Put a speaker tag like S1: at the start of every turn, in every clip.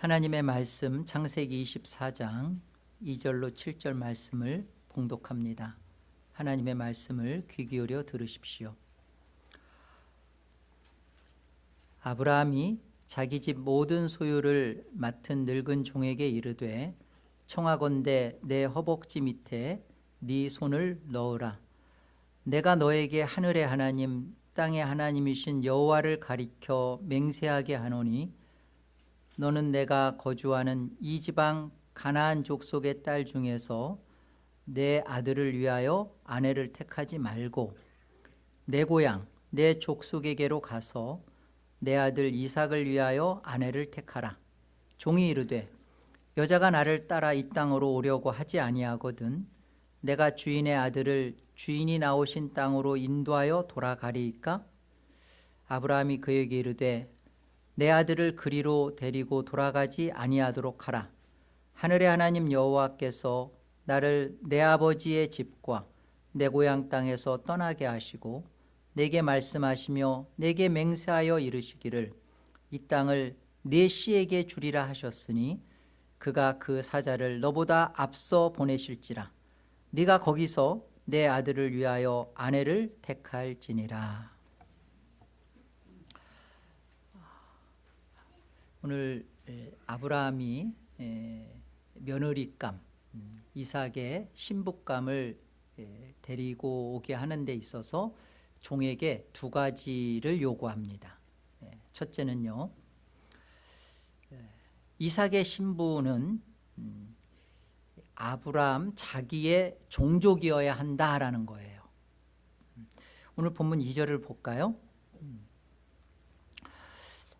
S1: 하나님의 말씀 창세기 24장 2절로 7절 말씀을 봉독합니다. 하나님의 말씀을 귀 기울여 들으십시오. 아브라함이 자기 집 모든 소유를 맡은 늙은 종에게 이르되 청하건대 내 허벅지 밑에 네 손을 넣으라. 내가 너에게 하늘의 하나님 땅의 하나님이신 여호와를 가리켜 맹세하게 하노니 너는 내가 거주하는 이 지방 가나안 족속의 딸 중에서 내 아들을 위하여 아내를 택하지 말고 내 고향 내 족속에게로 가서 내 아들 이삭을 위하여 아내를 택하라 종이 이르되 여자가 나를 따라 이 땅으로 오려고 하지 아니하거든 내가 주인의 아들을 주인이 나오신 땅으로 인도하여 돌아가리이까 아브라함이 그에게 이르되 내 아들을 그리로 데리고 돌아가지 아니하도록 하라. 하늘의 하나님 여호와께서 나를 내 아버지의 집과 내 고향 땅에서 떠나게 하시고 내게 말씀하시며 내게 맹세하여 이르시기를 이 땅을 네 씨에게 주리라 하셨으니 그가 그 사자를 너보다 앞서 보내실지라 네가 거기서 내 아들을 위하여 아내를 택할지니라 오늘 아브라함이 며느리감 음, 이삭의 신부감을 데리고 오게 하는 데 있어서 종에게 두 가지를 요구합니다 첫째는요 이삭의 신부는 음, 아브라함 자기의 종족이어야 한다라는 거예요 음, 오늘 본문 2절을 볼까요?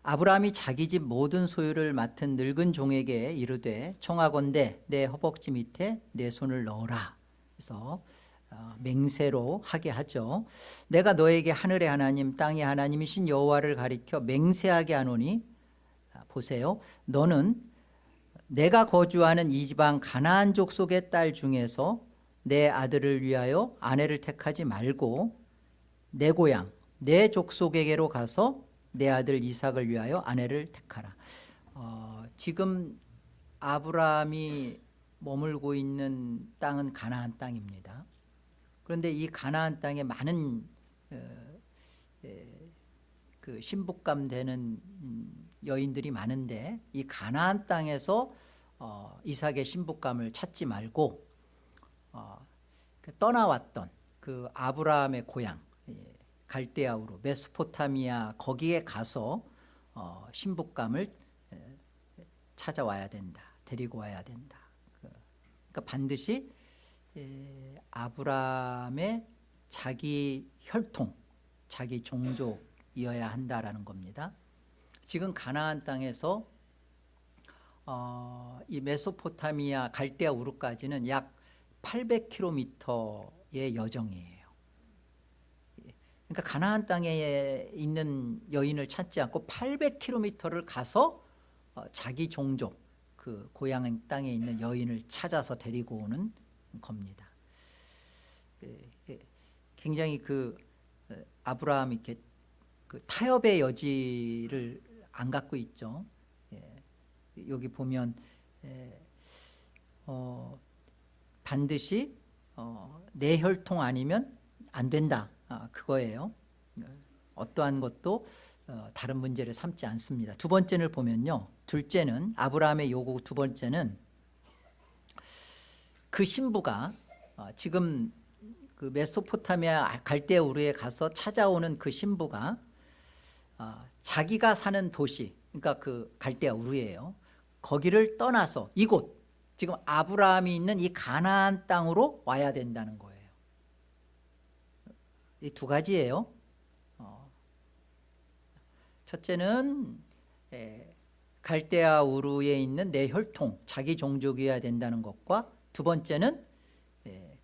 S1: 아브라함이 자기 집 모든 소유를 맡은 늙은 종에게 이르되 청하건대 내 허벅지 밑에 내 손을 넣어라 그래서 어, 맹세로 하게 하죠 내가 너에게 하늘의 하나님 땅의 하나님이신 여호와를 가리켜 맹세하게 하노니 아, 보세요 너는 내가 거주하는 이 지방 가나안 족속의 딸 중에서 내 아들을 위하여 아내를 택하지 말고 내 고향 내 족속에게로 가서 내 아들 이삭을 위하여 아내를 택하라 어, 지금 아브라함이 머물고 있는 땅은 가나안 땅입니다 그런데 이 가나안 땅에 많은 어, 에, 예, 그 신부감 되는 음, 여인들이 많은데 이 가나안 땅에서 어, 이삭의 신부감을 찾지 말고 어, 그 떠나왔던 그 아브라함의 고향 갈대아우로 메소포타미아 거기에 가서 어, 신부감을 찾아와야 된다. 데리고 와야 된다. 그, 그러니까 반드시 아브라함의 자기 혈통, 자기 종족이어야 한다라는 겁니다. 지금 가나안 땅에서 어, 이 메소포타미아 갈대아 우르까지는 약 800km의 여정이에요. 그러니까 가나안 땅에 있는 여인을 찾지 않고 800km를 가서 어, 자기 종족 그 고향 땅에 있는 여인을 찾아서 데리고 오는 겁니다. 예, 예. 굉장히 그 어, 아브라함이 이렇게 그 타협의 여지를 안 갖고 있죠. 예. 여기 보면 어 반드시 어내 혈통 아니면 안 된다. 아, 그거예요. 어떠한 것도 어, 다른 문제를 삼지 않습니다. 두 번째를 보면요. 둘째는 아브라함의 요구 두 번째는 그 신부가 어, 지금 그 메소포타미아 갈대 우르에 가서 찾아오는 그 신부가 어, 자기가 사는 도시 그러니까 그갈대 우르예요. 거기를 떠나서 이곳 지금 아브라함이 있는 이 가나안 땅으로 와야 된다는 거예요. 이두 가지예요. 어. 첫째는 갈대아 우루에 있는 내 혈통, 자기 종족이어야 된다는 것과 두 번째는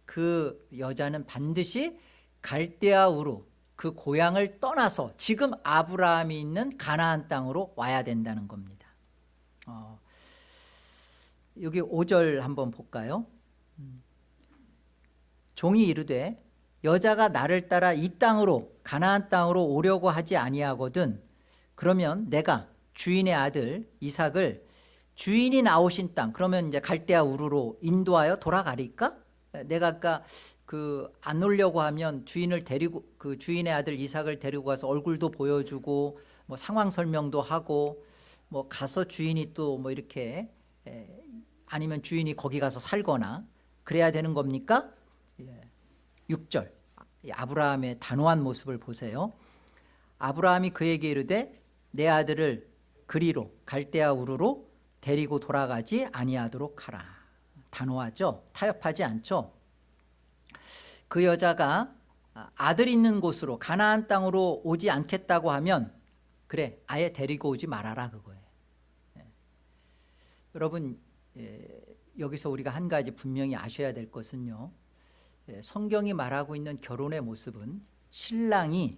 S1: 그 여자는 반드시 갈대아 우루, 그 고향을 떠나서 지금 아브라함이 있는 가나안 땅으로 와야 된다는 겁니다. 어, 여기 5절 한번 볼까요? 음. 종이 이르되 여자가 나를 따라 이 땅으로 가나안 땅으로 오려고 하지 아니하거든 그러면 내가 주인의 아들 이삭을 주인이 나오신 땅 그러면 이제 갈대아 우르로 인도하여 돌아가리까? 내가 아까 그 안 오려고 하면 주인을 데리고 그 주인의 아들 이삭을 데리고 가서 얼굴도 보여주고 뭐 상황 설명도 하고 뭐 가서 주인이 또 뭐 이렇게 에, 아니면 주인이 거기 가서 살거나 그래야 되는 겁니까? 6절 아브라함의 단호한 모습을 보세요 아브라함이 그에게 이르되 내 아들을 그리로 갈대아 우르로 데리고 돌아가지 아니하도록 하라 단호하죠 타협하지 않죠 그 여자가 아들 있는 곳으로 가나안 땅으로 오지 않겠다고 하면 그래 아예 데리고 오지 말아라 그거예요 예. 여러분 예, 여기서 우리가 한 가지 분명히 아셔야 될 것은요 예, 성경이 말하고 있는 결혼의 모습은 신랑이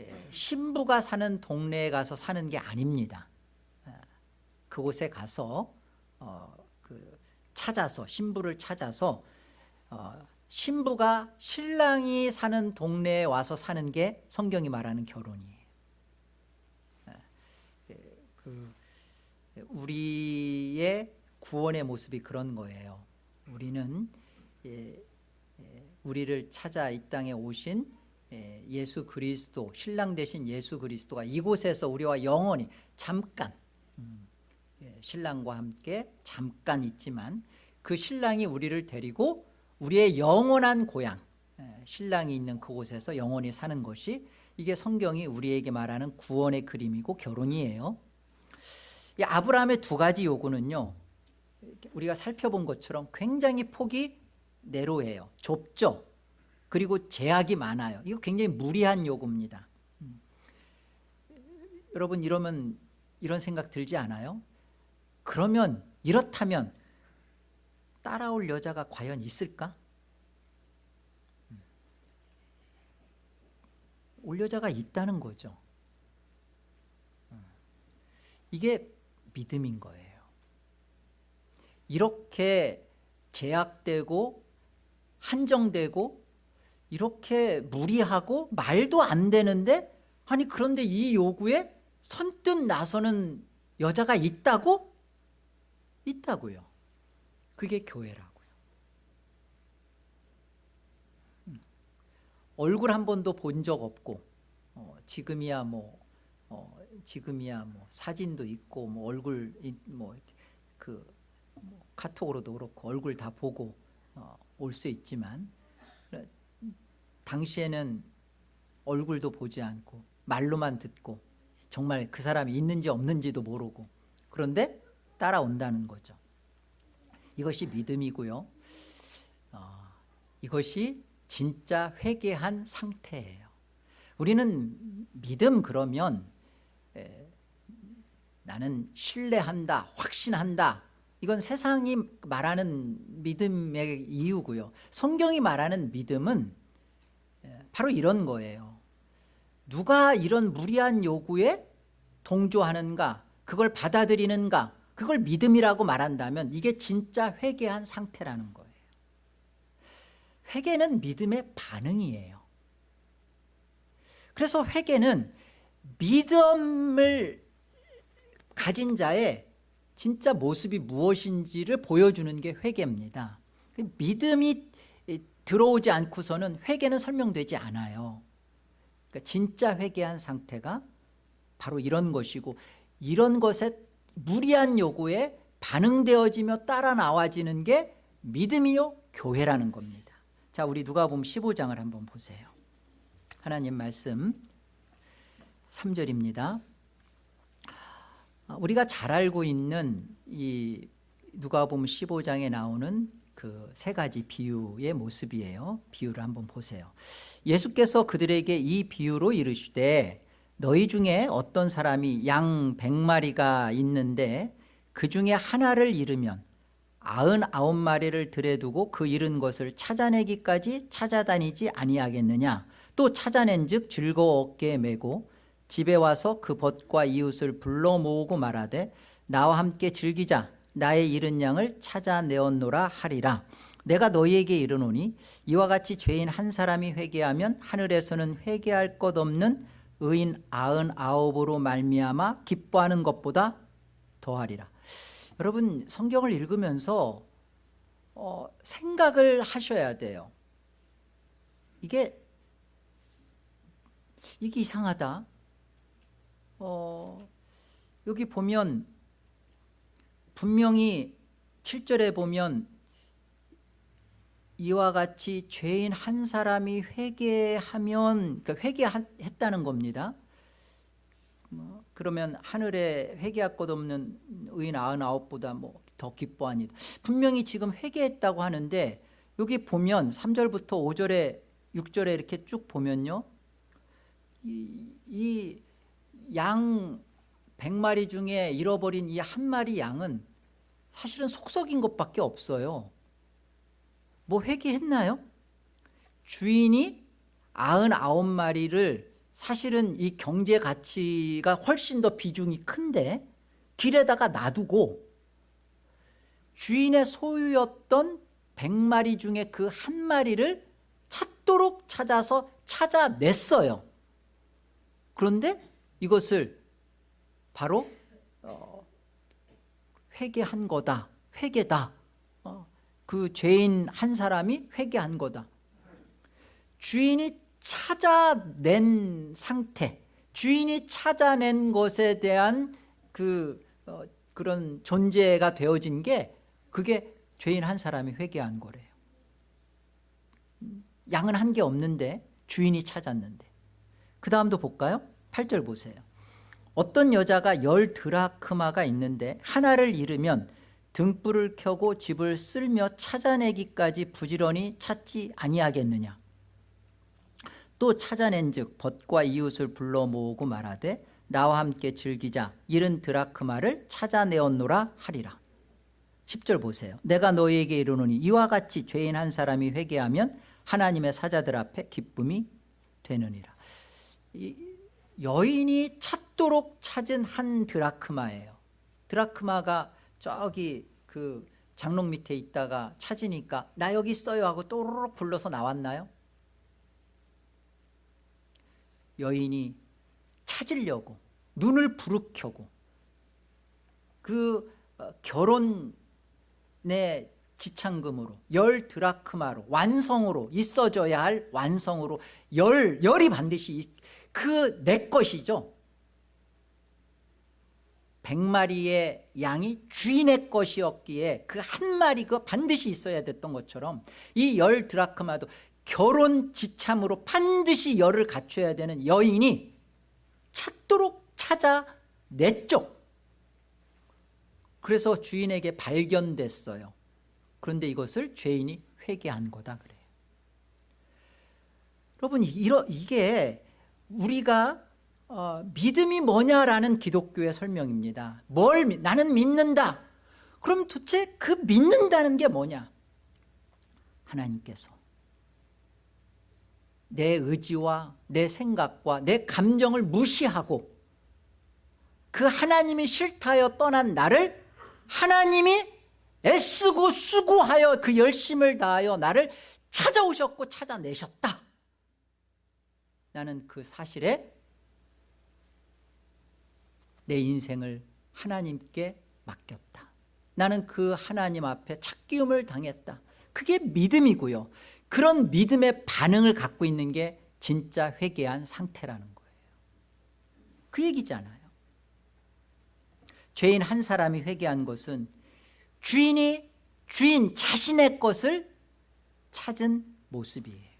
S1: 예, 신부가 사는 동네에 가서 사는 게 아닙니다. 예, 그곳에 가서 어, 그 찾아서 신부를 찾아서 어, 신부가 신랑이 사는 동네에 와서 사는 게 성경이 말하는 결혼이에요. 그, 우리의 구원의 모습이 그런 거예요. 우리는 우리를 찾아 이 땅에 오신 예, 예수 그리스도 신랑 되신 예수 그리스도가 이곳에서 우리와 영원히 잠깐 음, 예, 신랑과 함께 잠깐 있지만 그 신랑이 우리를 데리고 우리의 영원한 고향 예, 신랑이 있는 그곳에서 영원히 사는 것이 이게 성경이 우리에게 말하는 구원의 그림이고 결혼이에요 아브라함의 두 가지 요구는요 우리가 살펴본 것처럼 굉장히 폭이 내로예요. 좁죠. 그리고 제약이 많아요. 이거 굉장히 무리한 요구입니다. 음. 여러분 이러면 이런 생각 들지 않아요? 그러면 이렇다면 따라올 여자가 과연 있을까? 음. 올 여자가 있다는 거죠. 음. 이게 믿음인 거예요. 이렇게 제약되고 한정되고 이렇게 무리하고 말도 안 되는데 아니 그런데 이 요구에 선뜻 나서는 여자가 있다고? 있다고요. 그게 교회라고요. 음. 얼굴 한 번도 본 적 없고 어, 지금이야 뭐 어, 지금이야 뭐 사진도 있고 뭐 얼굴 뭐그 뭐, 카톡으로도 그렇고 얼굴 다 보고 어, 올수 있지만 당시에는 얼굴도 보지 않고 말로만 듣고 정말 그 사람이 있는지 없는지도 모르고 그런데 따라온다는 거죠. 이것이 믿음이고요. 어, 이것이 진짜 회개한 상태예요. 우리는 믿음 그러면 에, 나는 신뢰한다, 확신한다 이건 세상이 말하는 믿음의 이유고요 성경이 말하는 믿음은 예, 바로 이런 거예요 누가 이런 무리한 요구에 동조하는가 그걸 받아들이는가 그걸 믿음이라고 말한다면 이게 진짜 회개한 상태라는 거예요 회개는 믿음의 반응이에요 그래서 회개는 믿음을 가진 자의 진짜 모습이 무엇인지를 보여주는 게 회개입니다 믿음이 들어오지 않고서는 회개는 설명되지 않아요 그러니까 진짜 회개한 상태가 바로 이런 것이고 이런 것에 무리한 요구에 반응되어지며 따라 나와지는 게 믿음이요 교회라는 겁니다 자 우리 누가 보면 15장을 한번 보세요 하나님 말씀 3절입니다 아, 우리가 잘 알고 있는 이 누가복음 15장에 나오는 그 세 가지 비유의 모습이에요. 비유를 한번 보세요. 예수께서 그들에게 이 비유로 이르시되 너희 중에 어떤 사람이 양 100마리가 있는데 그 중에 하나를 잃으면 아흔 마리를 들여두고 그 잃은 것을 찾아내기까지 찾아다니지 아니하겠느냐 또 찾아낸 즉 즐거웠게 매고 집에 와서 그 벗과 이웃을 불러 모으고 말하되 나와 함께 즐기자 나의 잃은 양을 찾아내었노라 하리라 내가 너희에게 이르노니 이와 같이 죄인 한 사람이 회개하면 하늘에서는 회개할 것 없는 의인 아흔아홉으로 말미암아 기뻐하는 것보다 더하리라 여러분 성경을 읽으면서 어, 생각을 하셔야 돼요 이게 이게 이상하다 어, 여기 보면 분명히 7절에 보면 이와 같이 죄인 한 사람이 회개하면 그러니까 회개했다는 겁니다 뭐, 그러면 하늘에 회개할 것 없는 의인 99보다 뭐 더 기뻐하니 분명히 지금 회개했다고 하는데 여기 보면 3절부터 5절에 6절에 이렇게 쭉 보면요 이, 이양 100마리 중에 잃어버린 이 한 마리 양은 사실은 속석인 것밖에 없어요. 뭐 회개했나요? 주인이 99마리를 사실은 이 경제 가치가 훨씬 더 비중이 큰데 길에다가 놔두고 주인의 소유였던 100마리 중에 그 한 마리를 찾도록 찾아서 찾아냈어요. 그런데 이것을 바로 어, 회개한 거다 회개다 어, 그 죄인 한 사람이 회개한 거다 주인이 찾아낸 상태 주인이 찾아낸 것에 대한 그 어, 그런 존재가 되어진 게 그게 죄인 한 사람이 회개한 거래요 음, 양은 한 개 없는데 주인이 찾았는데 그 다음도 볼까요 8절 보세요 어떤 여자가 열 드라크마가 있는데 하나를 잃으면 등불을 켜고 집을 쓸며 찾아내기까지 부지런히 찾지 아니하겠느냐 또 찾아낸 즉 벗과 이웃을 불러 모으고 말하되 나와 함께 즐기자 잃은 드라크마를 찾아내었노라 하리라 10절 보세요 내가 너희에게 이르노니 이와 같이 죄인 한 사람이 회개하면 하나님의 사자들 앞에 기쁨이 되느니라 이, 여인이 찾도록 찾은 한 드라크마예요 드라크마가 저기 그 장롱 밑에 있다가 찾으니까 나 여기 있어요 하고 또르륵 굴러서 나왔나요? 여인이 찾으려고 눈을 부르켜고 그 어, 결혼의 지참금으로 열 드라크마로 완성으로 있어져야 할 완성으로 열 열이 반드시 그내 것이죠 100마리의 양이 주인의 것이었기에 그 한 마리 그 반드시 있어야 됐던 것처럼 이 열 드라크마도 결혼 지참으로 반드시 열을 갖춰야 되는 여인이 찾도록 찾아냈죠 그래서 주인에게 발견됐어요 그런데 이것을 죄인이 회개한 거다 그래요 여러분 이러, 이게 우리가 어, 믿음이 뭐냐라는 기독교의 설명입니다 뭘 나는 믿는다 그럼 도대체 그 믿는다는 게 뭐냐 하나님께서 내 의지와 내 생각과 내 감정을 무시하고 그 하나님이 싫다여 떠난 나를 하나님이 애쓰고 수고하여 그 열심을 다하여 나를 찾아오셨고 찾아내셨다 나는 그 사실에 내 인생을 하나님께 맡겼다. 나는 그 하나님 앞에 착기움을 당했다. 그게 믿음이고요. 그런 믿음의 반응을 갖고 있는 게 진짜 회개한 상태라는 거예요. 그 얘기잖아요. 죄인 한 사람이 회개한 것은 주인이 주인 자신의 것을 찾은 모습이에요.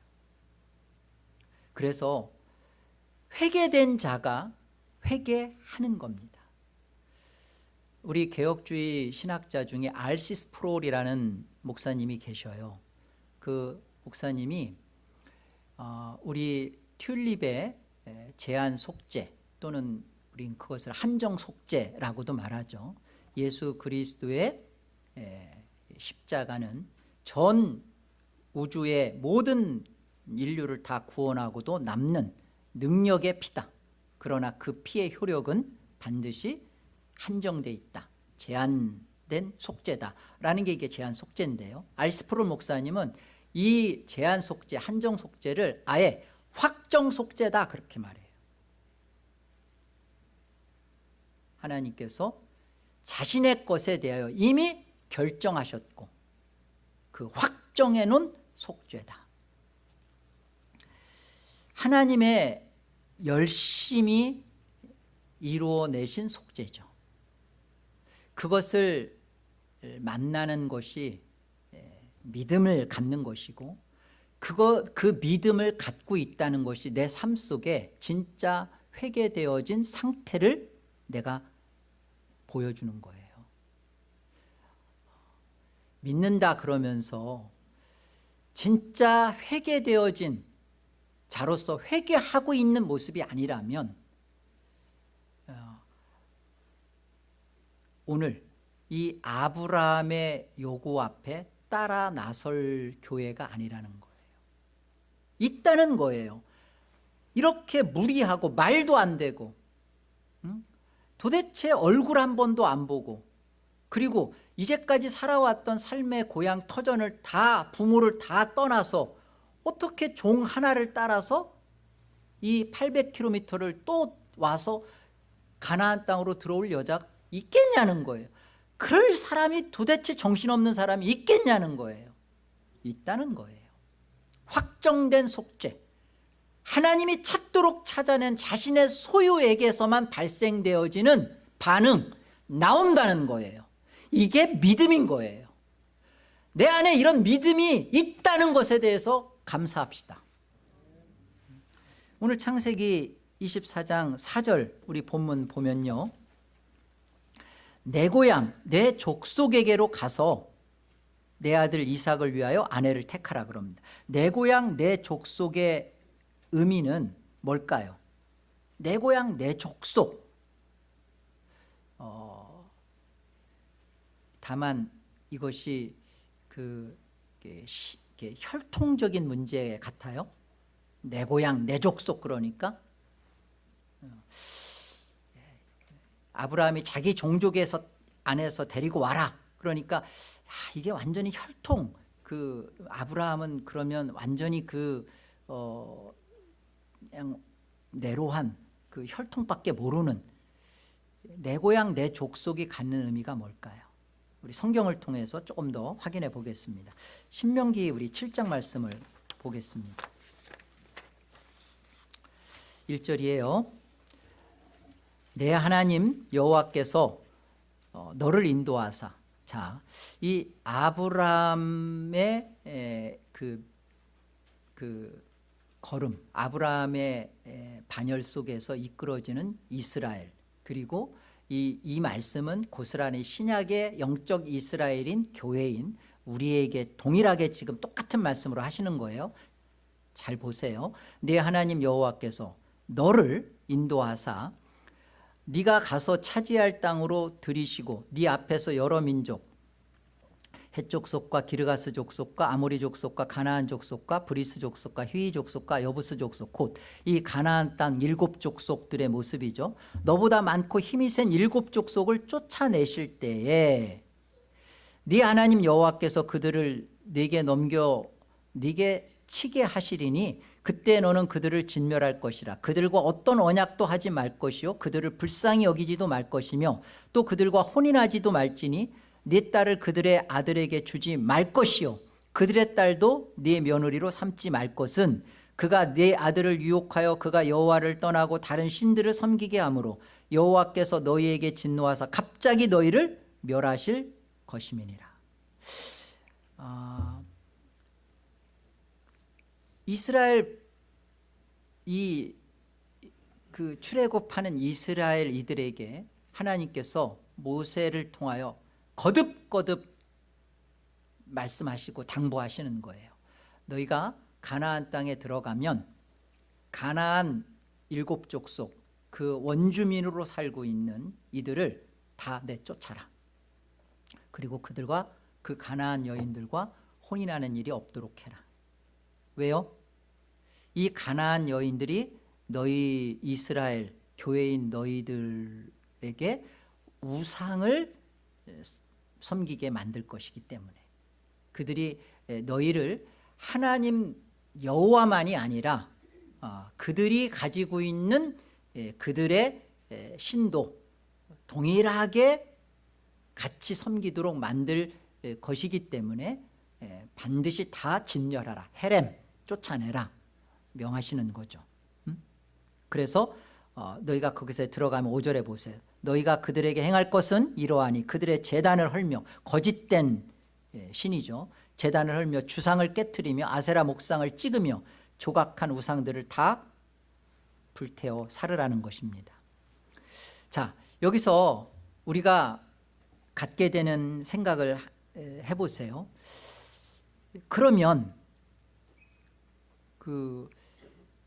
S1: 그래서 회개된 자가 회개하는 겁니다. 우리 개혁주의 신학자 중에 알시스 프롤이라는 목사님이 계셔요. 그 목사님이 어, 우리 튤립의 제한 속죄 또는 우린 그것을 한정 속죄라고도 말하죠. 예수 그리스도의 십자가는 전 우주의 모든 인류를 다 구원하고도 남는 능력의 피다. 그러나 그 피의 효력은 반드시 한정돼 있다. 제한된 속죄다. 라는 게 이게 제한 속죄인데요. 알스프롤 목사님은 이 제한 속죄, 한정 속죄를 아예 확정 속죄다 그렇게 말해요. 하나님께서 자신의 것에 대하여 이미 결정하셨고 그 확정해 놓은 속죄다. 하나님의 열심히 이루어내신 속죄죠 그것을 만나는 것이 예, 믿음을 갖는 것이고 그거, 그 믿음을 갖고 있다는 것이 내 삶 속에 진짜 회개되어진 상태를 내가 보여주는 거예요 믿는다 그러면서 진짜 회개되어진 자로서 회개하고 있는 모습이 아니라면 어, 오늘 이 아브라함의 요구 앞에 따라 나설 교회가 아니라는 거예요 있다는 거예요 이렇게 무리하고 말도 안 되고 도대체 얼굴 한 번도 안 보고 그리고 이제까지 살아왔던 삶의 고향 터전을 다 부모를 다 떠나서 어떻게 종 하나를 따라서 이 800km를 또 와서 가나안 땅으로 들어올 여자가 있겠냐는 거예요. 그럴 사람이 도대체 정신없는 사람이 있겠냐는 거예요. 있다는 거예요. 확정된 속죄. 하나님이 찾도록 찾아낸 자신의 소유에게서만 발생되어지는 반응 나온다는 거예요. 이게 믿음인 거예요. 내 안에 이런 믿음이 있다는 것에 대해서 감사합시다. 오늘 창세기 24장 4절 우리 본문 보면요. 내 고향 내 족속에게로 가서 내 아들 이삭을 위하여 아내를 택하라 그럽니다. 내 고향 내 족속의 의미는 뭘까요? 내 고향 내 족속 어, 다만 이것이 그 시, 이렇게 혈통적인 문제 같아요. 내 고향, 내 족속 그러니까. 어. 아브라함이 자기 종족에서 안에서 데리고 와라. 그러니까 아, 이게 완전히 혈통. 그 아브라함은 그러면 완전히 그 어, 그냥 내로한 그 혈통밖에 모르는 내 고향 내 족속이 갖는 의미가 뭘까요? 우리 성경을 통해서 조금 더 확인해 보겠습니다. 신명기 우리 7장 말씀을 보겠습니다. 1절이에요. 내 하나님 여호와께서 어, 너를 인도하사 자, 이 아브람의 그, 그 걸음 아브람의 반열 속에서 이끌어지는 이스라엘 그리고 이, 이 말씀은 고스란히 신약의 영적 이스라엘인 교회인 우리에게 동일하게 지금 똑같은 말씀으로 하시는 거예요 잘 보세요 네 하나님 여호와께서 너를 인도하사 네가 가서 차지할 땅으로 들이시고 네 앞에서 여러 민족 해족 속과 기르가스 족속과 아모리 족속과 가나안 족속과 브리스 족속과 휘이 족속과 여부스 족속 곧 이 가나안 땅 일곱 족속들의 모습이죠. 너보다 많고 힘이 센 일곱 족속을 쫓아내실 때에 네 하나님 여호와께서 그들을 네게 넘겨 네게 치게 하시리니 그때 너는 그들을 진멸할 것이라 그들과 어떤 언약도 하지 말 것이요 그들을 불쌍히 여기지도 말 것이며 또 그들과 혼인하지도 말지니 네 딸을 그들의 아들에게 주지 말 것이요 그들의 딸도 네 며느리로 삼지 말 것은 그가 네 아들을 유혹하여 그가 여호와를 떠나고 다른 신들을 섬기게 하므로 여호와께서 너희에게 진노하사 갑자기 너희를 멸하실 것임이니라 아, 이스라엘 이 그 출애굽하는 이스라엘 이들에게 하나님께서 모세를 통하여 거듭거듭 말씀하시고 당부하시는 거예요 너희가 가나안 땅에 들어가면 가나안 일곱 족속 그 원주민으로 살고 있는 이들을 다 내쫓아라 그리고 그들과 그 가나안 여인들과 혼인하는 일이 없도록 해라 왜요? 이 가나안 여인들이 너희 이스라엘 교회인 너희들에게 우상을 섬기게 만들 것이기 때문에 그들이 너희를 하나님 여호와만이 아니라 어, 그들이 가지고 있는 그들의 신도 동일하게 같이 섬기도록 만들 것이기 때문에 반드시 다 진멸하라 헤렘 쫓아내라 명하시는 거죠 음? 그래서 어, 너희가 거기서 들어가면 5절에 보세요 너희가 그들에게 행할 것은 이러하니 그들의 재단을 헐며 거짓된 예, 신이죠 재단을 헐며 주상을 깨뜨리며 아세라 목상을 찍으며 조각한 우상들을 다 불태워 살으라는 것입니다 자 여기서 우리가 갖게 되는 생각을 해보세요 그러면 그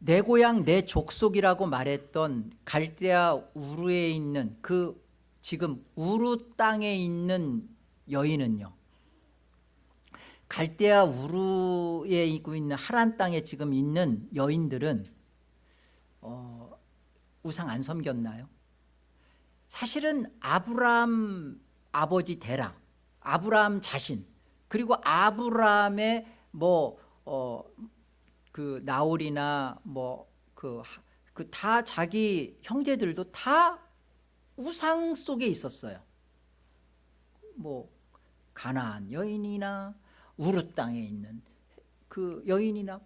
S1: 내 고향 내 족속이라고 말했던 갈대아 우루에 있는 그 지금 우루 땅에 있는 여인은요 갈대아 우루에 있는 하란 땅에 지금 있는 여인들은 어, 우상 안 섬겼나요? 사실은 아브라함 아버지 데라 아브라함 자신 그리고 아브라함의 뭐 어, 그 나홀이나 뭐 그 그 다 자기 형제들도 다 우상 속에 있었어요. 뭐 가나안 여인이나 우르 땅에 있는 그 여인이나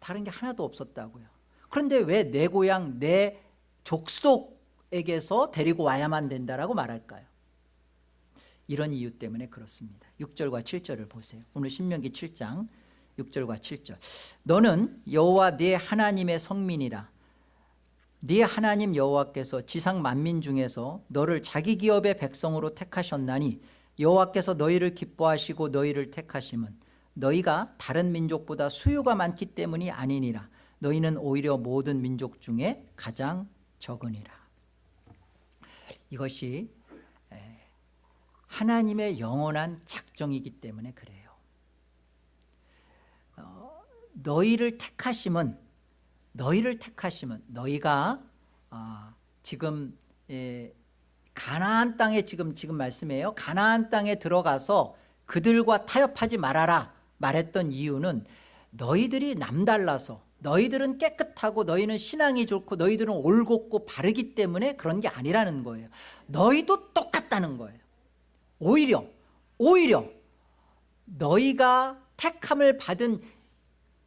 S1: 다른 게 하나도 없었다고요. 그런데 왜 내 고향 내 족속에게서 데리고 와야만 된다라고 말할까요? 이런 이유 때문에 그렇습니다. 6절과 7절을 보세요. 오늘 신명기 7장 6절과 7절 너는 여호와 네 하나님의 성민이라 네 하나님 여호와께서 지상 만민 중에서 너를 자기 기업의 백성으로 택하셨나니 여호와께서 너희를 기뻐하시고 너희를 택하심은 너희가 다른 민족보다 수요가 많기 때문이 아니니라 너희는 오히려 모든 민족 중에 가장 적으니라 이것이 하나님의 영원한 작정이기 때문에 그래요 너희를 택하심은 너희를 택하심은 너희가 어, 지금 예, 가나안 땅에 지금 지금 말씀해요 가나안 땅에 들어가서 그들과 타협하지 말아라 말했던 이유는 너희들이 남달라서 너희들은 깨끗하고 너희는 신앙이 좋고 너희들은 올곧고 바르기 때문에 그런 게 아니라는 거예요 너희도 똑같다는 거예요 오히려 오히려 너희가 택함을 받은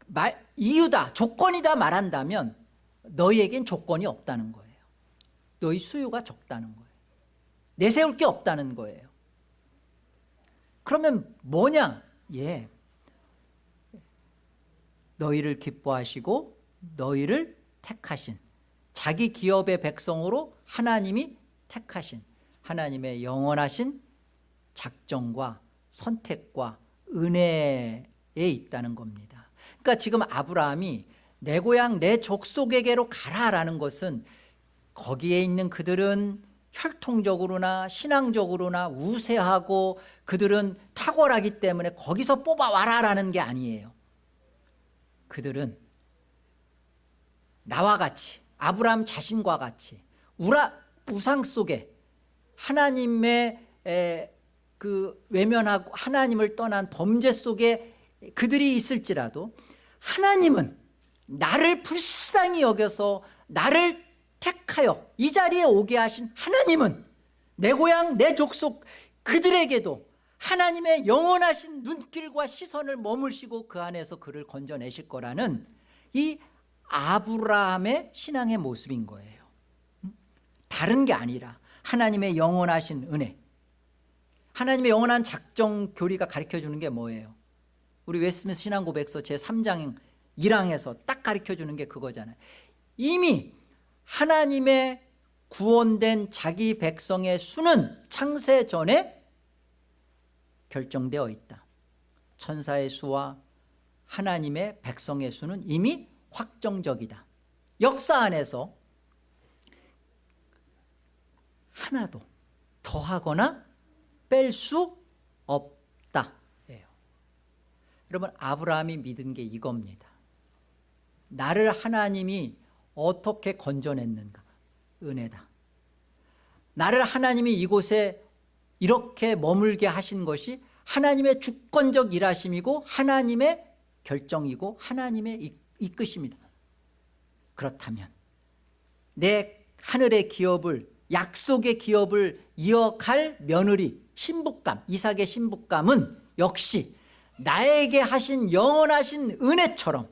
S1: 말, 이유다 조건이다 말한다면 너희에겐 조건이 없다는 거예요 너희 수요가 적다는 거예요 내세울 게 없다는 거예요 그러면 뭐냐 예 너희를 기뻐하시고 너희를 택하신 자기 기업의 백성으로 하나님이 택하신 하나님의 영원하신 작정과 선택과 은혜에 있다는 겁니다 그러니까 지금 아브라함이 내 고향 내 족속에게로 가라라는 것은 거기에 있는 그들은 혈통적으로나 신앙적으로나 우세하고 그들은 탁월하기 때문에 거기서 뽑아와라라는 게 아니에요. 그들은 나와 같이 아브라함 자신과 같이 우라, 우상 속에 하나님의 에, 그 외면하고 하나님을 떠난 범죄 속에 그들이 있을지라도 하나님은 나를 불쌍히 여겨서 나를 택하여 이 자리에 오게 하신 하나님은 내 고향 내 족속 그들에게도 하나님의 영원하신 눈길과 시선을 머물시고 그 안에서 그를 건져내실 거라는 이 아브라함의 신앙의 모습인 거예요 다른 게 아니라 하나님의 영원하신 은혜 하나님의 영원한 작정 교리가 가르쳐주는 게 뭐예요 우리 웨스민스 신앙고백서 제3장 1항에서 딱 가르쳐주는 게 그거잖아요 이미 하나님의 구원된 자기 백성의 수는 창세 전에 결정되어 있다 천사의 수와 하나님의 백성의 수는 이미 확정적이다 역사 안에서 하나도 더하거나 뺄 수 없다 여러분 아브라함이 믿은 게 이겁니다. 나를 하나님이 어떻게 건져냈는가 은혜다. 나를 하나님이 이곳에 이렇게 머물게 하신 것이 하나님의 주권적 일하심이고 하나님의 결정이고 하나님의 이끄심이다. 그렇다면 내 하늘의 기업을 약속의 기업을 이어갈 며느리 신부감 이삭의 신부감은 역시 나에게 하신 영원하신 은혜처럼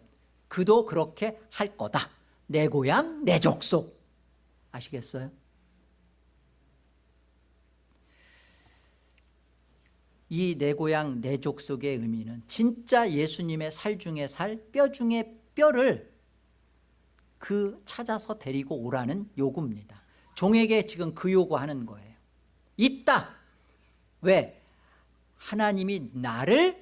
S1: 그도 그렇게 할 거다 내 고향 내 족속 아시겠어요? 이 내 고향 내 족속의 의미는 진짜 예수님의 살 중에 살뼈 중에 뼈를 그 찾아서 데리고 오라는 요구입니다 종에게 지금 그 요구하는 거예요 있다 왜? 하나님이 나를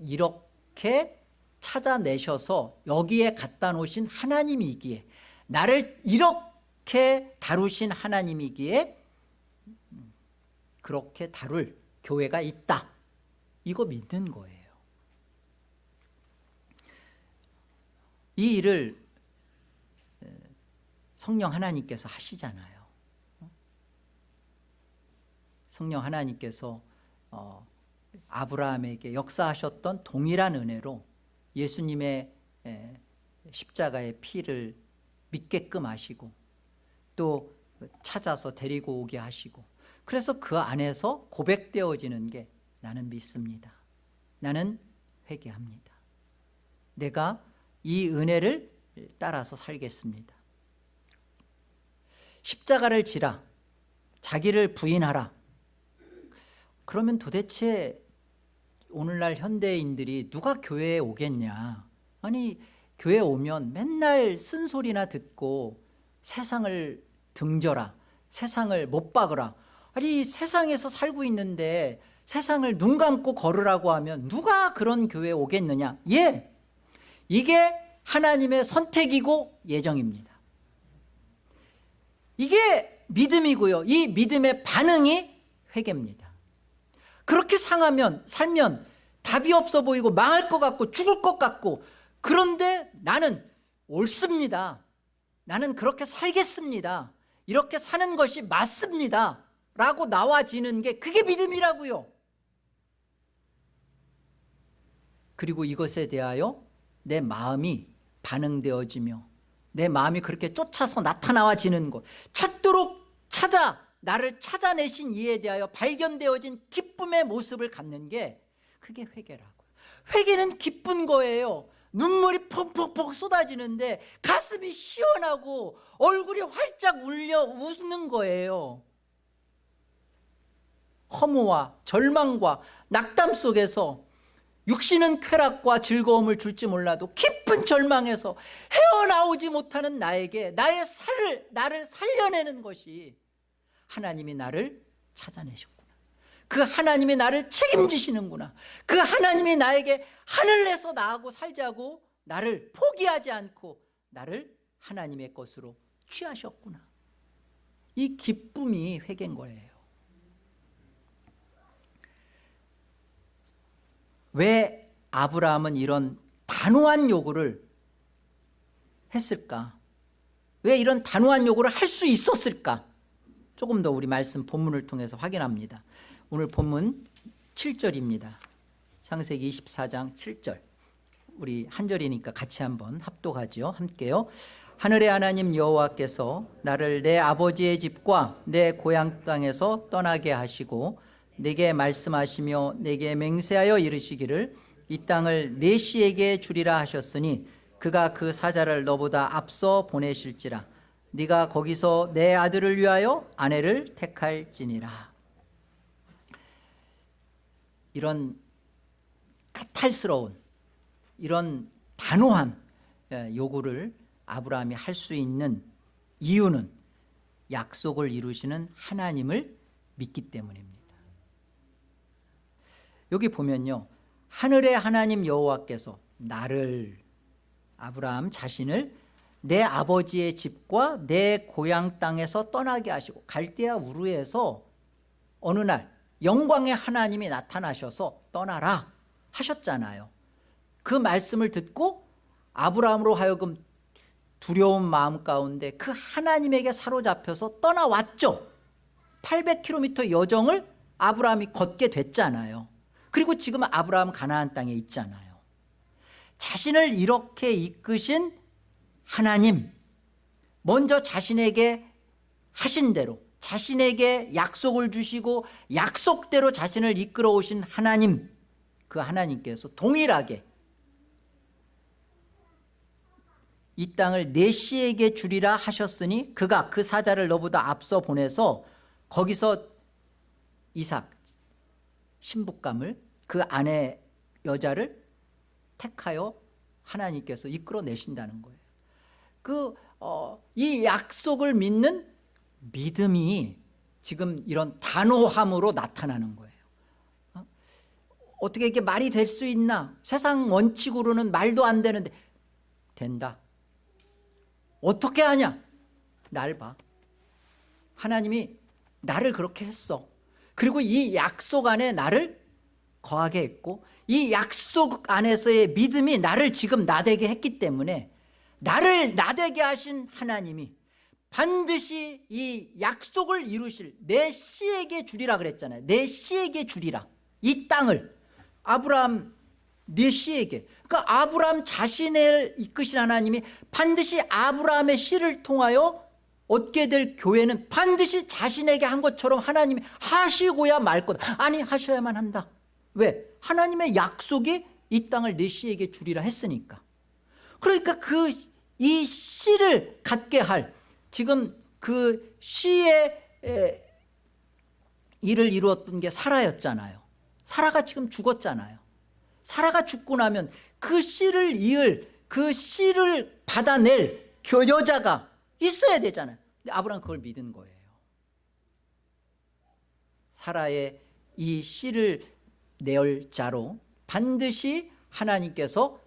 S1: 이렇게 찾아내셔서 여기에 갖다 놓으신 하나님이기에 나를 이렇게 다루신 하나님이기에 그렇게 다룰 교회가 있다 이거 믿는 거예요 이 일을 성령 하나님께서 하시잖아요 어? 성령 하나님께서 어 아브라함에게 역사하셨던 동일한 은혜로 예수님의 십자가의 피를 믿게끔 하시고 또 찾아서 데리고 오게 하시고 그래서 그 안에서 고백되어지는 게 나는 믿습니다. 나는 회개합니다. 내가 이 은혜를 따라서 살겠습니다. 십자가를 지라 자기를 부인하라 그러면 도대체 오늘날 현대인들이 누가 교회에 오겠냐 아니 교회 오면 맨날 쓴소리나 듣고 세상을 등져라 세상을 못 박으라 아니 세상에서 살고 있는데 세상을 눈 감고 걸으라고 하면 누가 그런 교회에 오겠느냐 예 이게 하나님의 선택이고 예정입니다 이게 믿음이고요 이 믿음의 반응이 회개입니다 그렇게 상하면 살면 답이 없어 보이고 망할 것 같고 죽을 것 같고 그런데 나는 옳습니다 나는 그렇게 살겠습니다 이렇게 사는 것이 맞습니다 라고 나와지는 게 그게 믿음이라고요 그리고 이것에 대하여 내 마음이 반응되어지며 내 마음이 그렇게 쫓아서 나타나와지는 것 찾도록 찾아 나를 찾아내신 이에 대하여 발견되어진 기쁨의 모습을 갖는 게 그게 회개라고요 회개는 기쁜 거예요 눈물이 펑펑펑 쏟아지는데 가슴이 시원하고 얼굴이 활짝 울려 웃는 거예요 허무와 절망과 낙담 속에서 육신은 쾌락과 즐거움을 줄지 몰라도 깊은 절망에서 헤어나오지 못하는 나에게 나의 살, 나를 살려내는 것이 하나님이 나를 찾아내셨구나 그 하나님이 나를 책임지시는구나 그 하나님이 나에게 하늘에서 나하고 살자고 나를 포기하지 않고 나를 하나님의 것으로 취하셨구나 이 기쁨이 회개인 거예요 왜 아브라함은 이런 단호한 요구를 했을까 왜 이런 단호한 요구를 할 수 있었을까 조금 더 우리 말씀 본문을 통해서 확인합니다. 오늘 본문 7절입니다. 창세기 24장 7절 우리 한절이니까 같이 한번 합독하지 함께요. 하늘의 하나님 여호와께서 나를 내 아버지의 집과 내 고향 땅에서 떠나게 하시고 내게 말씀하시며 내게 맹세하여 이르시기를 이 땅을 내 씨에게 주리라 하셨으니 그가 그 사자를 너보다 앞서 보내실지라 네가 거기서 내 아들을 위하여 아내를 택할지니라 이런 까탈스러운 이런 단호한 예, 요구를 아브라함이 할 수 있는 이유는 약속을 이루시는 하나님을 믿기 때문입니다 여기 보면요 하늘의 하나님 여호와께서 나를 아브라함 자신을 내 아버지의 집과 내 고향 땅에서 떠나게 하시고 갈대아 우르에서 어느 날 영광의 하나님이 나타나셔서 떠나라 하셨잖아요 그 말씀을 듣고 아브라함으로 하여금 두려운 마음 가운데 그 하나님에게 사로잡혀서 떠나왔죠 800km 여정을 아브라함이 걷게 됐잖아요 그리고 지금 아브라함 가나안 땅에 있잖아요 자신을 이렇게 이끄신 하나님 먼저 자신에게 하신 대로 자신에게 약속을 주시고 약속대로 자신을 이끌어 오신 하나님 그 하나님께서 동일하게 이 땅을 내시에게 주리라 하셨으니 그가 그 사자를 너보다 앞서 보내서 거기서 이삭 신부감을 그 아내 여자를 택하여 하나님께서 이끌어내신다는 거예요 그, 어, 이 약속을 믿는 믿음이 지금 이런 단호함으로 나타나는 거예요 어? 어떻게 이게 렇 말이 될 수 있나 세상 원칙으로는 말도 안 되는데 된다 어떻게 하냐 날봐 하나님이 나를 그렇게 했어 그리고 이 약속 안에 나를 거하게 했고 이 약속 안에서의 믿음이 나를 지금 나되게 했기 때문에 나를 나되게 하신 하나님이 반드시 이 약속을 이루실 내 씨에게 주리라 그랬잖아요 내 씨에게 주리라 이 땅을 아브라함 내 네 씨에게 그러니까 아브라함 자신을 이끄신 하나님이 반드시 아브라함의 씨를 통하여 얻게 될 교회는 반드시 자신에게 한 것처럼 하나님이 하시고야 말 거다 아니 하셔야만 한다 왜? 하나님의 약속이 이 땅을 내 씨에게 주리라 했으니까 그러니까 그 이 씨를 갖게 할 지금 그 씨의 일을 이루었던 게 사라였잖아요. 사라가 지금 죽었잖아요. 사라가 죽고 나면 그 씨를 이을 그 씨를 받아낼 그 여자가 있어야 되잖아요. 근데 아브라함 그걸 믿은 거예요. 사라의 이 씨를 내열 자로 반드시 하나님께서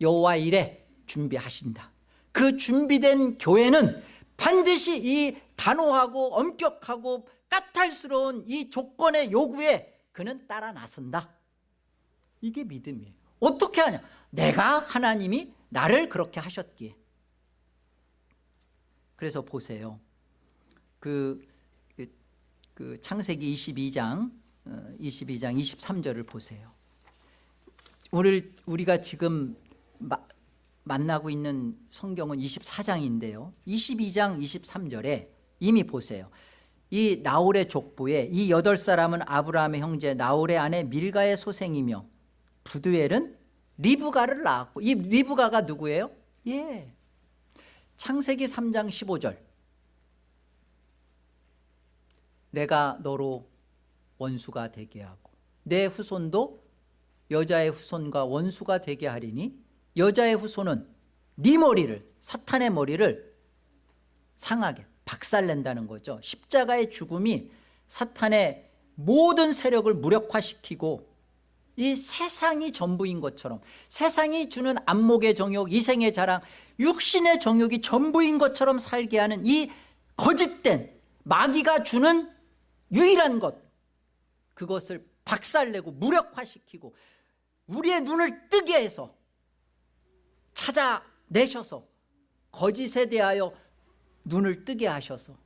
S1: 여호와 이래 준비하신다 그 준비된 교회는 반드시 이 단호하고 엄격하고 까탈스러운 이 조건의 요구에 그는 따라 나선다 이게 믿음이에요 어떻게 하냐 내가 하나님이 나를 그렇게 하셨기에 그래서 보세요 그, 그, 그 창세기 22장 22장 23절을 보세요 우리, 우리가 지금 만나고 있는 성경은 24장인데요. 22장 23절에 이미 보세요. 이 나홀의 족보에 이 여덟 사람은 아브라함의 형제 나홀의 아내 밀가의 소생이며 부두엘은 리브가를 낳았고 이 리브가가 누구예요? 예. 창세기 3장 15절 내가 너로 원수가 되게 하고 내 후손도 여자의 후손과 원수가 되게 하리니 여자의 후손은 네 머리를 사탄의 머리를 상하게 박살낸다는 거죠 십자가의 죽음이 사탄의 모든 세력을 무력화시키고 이 세상이 전부인 것처럼 세상이 주는 안목의 정욕 이생의 자랑 육신의 정욕이 전부인 것처럼 살게 하는 이 거짓된 마귀가 주는 유일한 것 그것을 박살내고 무력화시키고 우리의 눈을 뜨게 해서 찾아내셔서 거짓에 대하여 눈을 뜨게 하셔서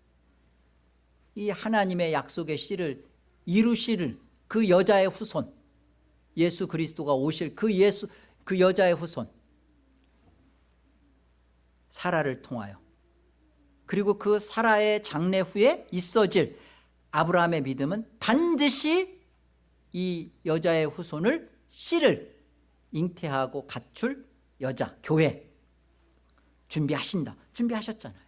S1: 이 하나님의 약속의 씨를 이루실 그 여자의 후손 예수 그리스도가 오실 그 예수 그 여자의 후손 사라를 통하여 그리고 그 사라의 장례 후에 있어질 아브라함의 믿음은 반드시 이 여자의 후손을 씨를 잉태하고 갖출 여자, 교회 준비하신다. 준비하셨잖아요.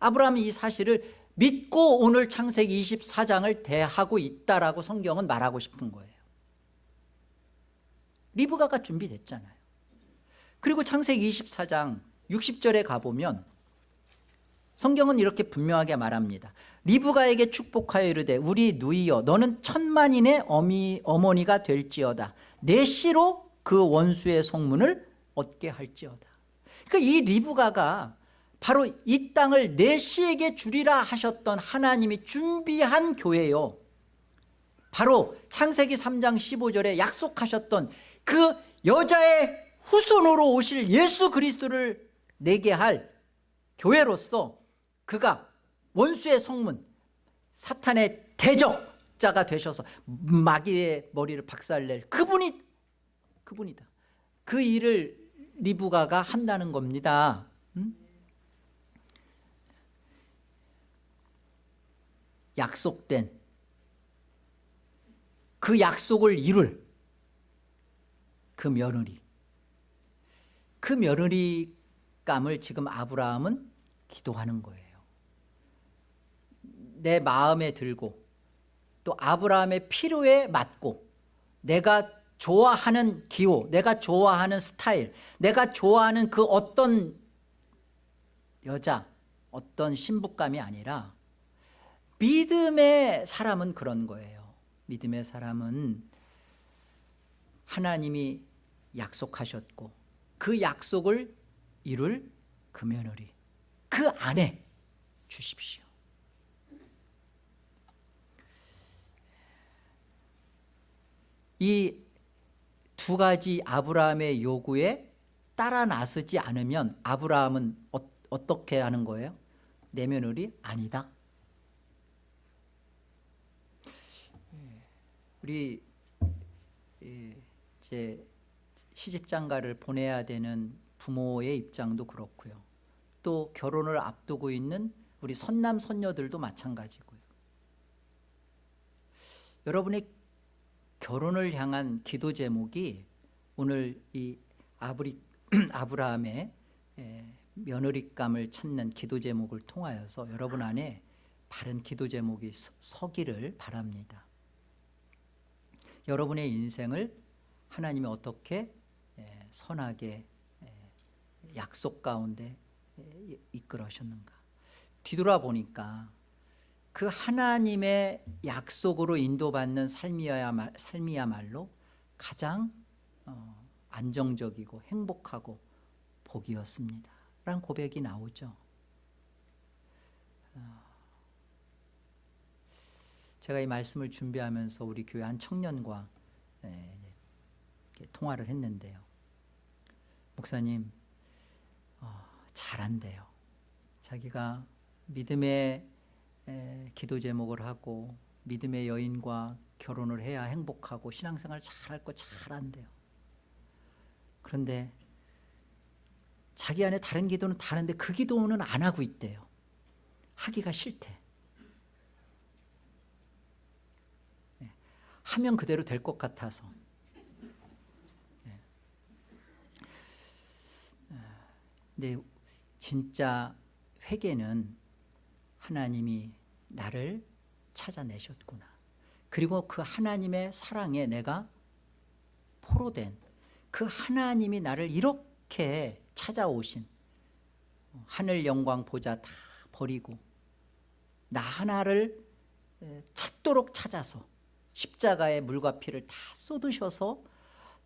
S1: 아브라함이 이 사실을 믿고 오늘 창세기 24장을 대하고 있다라고 성경은 말하고 싶은 거예요. 리브가가 준비됐잖아요. 그리고 창세기 24장 60절에 가보면 성경은 이렇게 분명하게 말합니다. 리브가에게 축복하여 이르되 우리 누이여 너는 천만인의 어미, 어머니가 될지어다. 내 씨로 그 원수의 성문을 얻게 할지어다 그러니까 이 리브가가 바로 이 땅을 내 씨에게 주리라 하셨던 하나님이 준비한 교회요 바로 창세기 3장 15절에 약속하셨던 그 여자의 후손으로 오실 예수 그리스도를 내게 할 교회로서 그가 원수의 성문 사탄의 대적자가 되셔서 마귀의 머리를 박살낼 그분이 그분이다. 그 일을 리브가가 한다는 겁니다. 음? 약속된 그 약속을 이룰 그 며느리 그 며느리감을 지금 아브라함은 기도하는 거예요 내 마음에 들고 또 아브라함의 필요에 맞고 내가 좋아하는 기호 내가 좋아하는 스타일 내가 좋아하는 그 어떤 여자 어떤 신부감이 아니라 믿음의 사람은 그런 거예요 믿음의 사람은 하나님이 약속하셨고 그 약속을 이룰 금며느리 그 안에 주십시오 이두 가지 아브라함의 요구에 따라 나서지 않으면 아브라함은 어, 떻게 하는 거예요? 내면을이 아니다. 예. 우리 이제 예, 시집장가를 보내야 되는 부모의 입장도 그렇고요. 또 결혼을 앞두고 있는 우리 선남 선녀들도 마찬가지고요. 여러분의 결혼을 향한 기도 제목이 오늘 이 아브리, 아브라함의 며느리감을 찾는 기도 제목을 통하여서 여러분 안에 바른 기도 제목이 서기를 바랍니다 여러분의 인생을 하나님이 어떻게 선하게 약속 가운데 이끌어셨는가 뒤돌아보니까 그 하나님의 약속으로 인도받는 삶이야말, 삶이야말로 가장 어, 안정적이고 행복하고 복이었습니다. 라는 고백이 나오죠. 어, 제가 이 말씀을 준비하면서 우리 교회 한 청년과 예, 통화를 했는데요. 목사님, 어, 잘한대요. 자기가 믿음의 기도 제목을 하고 믿음의 여인과 결혼을 해야 행복하고 신앙생활 잘할 거 잘한대요. 그런데 자기 안에 다른 기도는 다른데 그 기도는 안 하고 있대요. 하기가 싫대. 예, 하면 그대로 될 것 같아서. 예. 아, 근데 진짜 회개는 하나님이 나를 찾아내셨구나. 그리고 그 하나님의 사랑에 내가 포로된 그 하나님이 나를 이렇게 찾아오신 하늘 영광 보자 다 버리고 나 하나를 찾도록 찾아서 십자가의 물과 피를 다 쏟으셔서